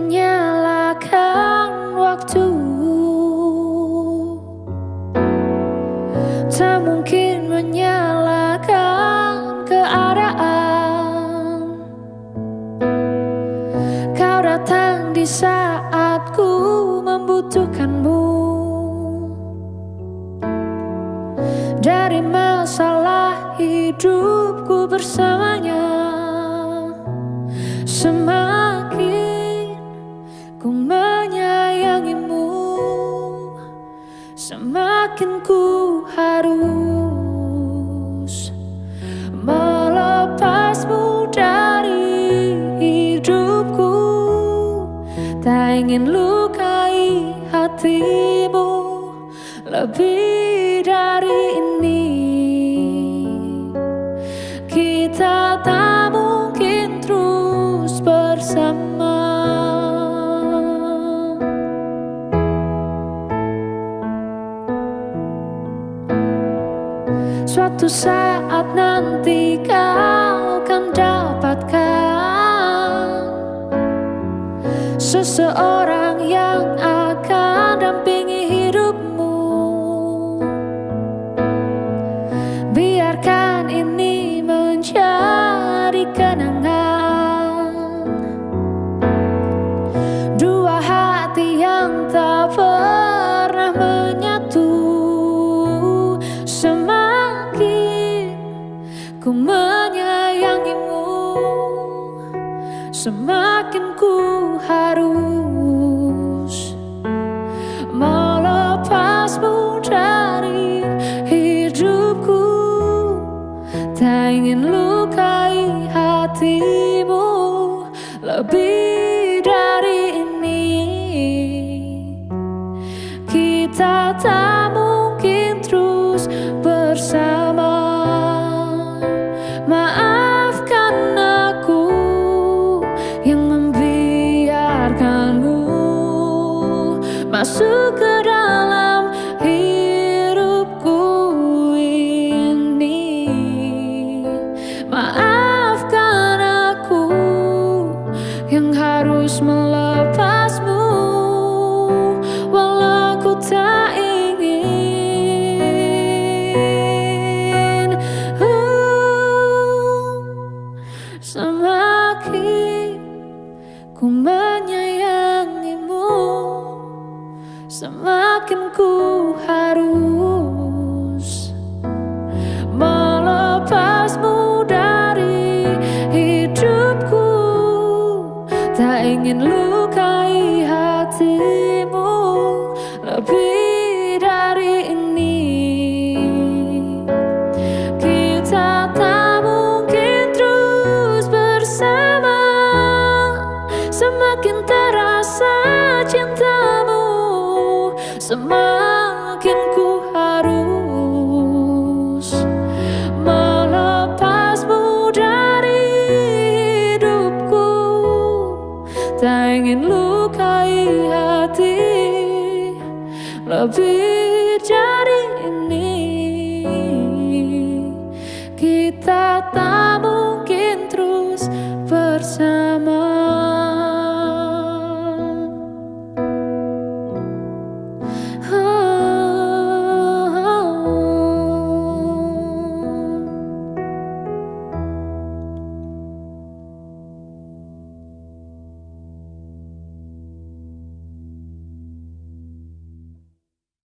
menyalakan waktu. Tak mungkin menyalakan keadaan. Kau datang di saat ku membutuhkanmu. Dari masalah hidupku bersamanya Semangat Ingin lukai hatimu lebih dari ini. Kita tak mungkin terus bersama. Suatu saat nanti kau Seseorang yang akan dampingi hidupmu. Biarkan ini menjadi kenangan. Dua hati yang tak pernah menyatu Semakin ku menyayangimu. Semakin ku harus melepasmu dari hidupku. Tak ingin lukai hatimu lebih dari ini. Kita tak masuk ke dalam hidupku ini. Maafkan aku yang harus melepasmu Walau ku tak Semakin ku harus Melepasmu dari hidupku. Tak ingin lupa Semakin ku harus Melepasmu dari hidupku. Tak ingin lukai hati Lebih dari ini. Kita tak